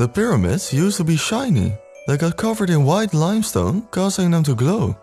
The pyramids used to be shiny. They got covered in white limestone, causing them to glow.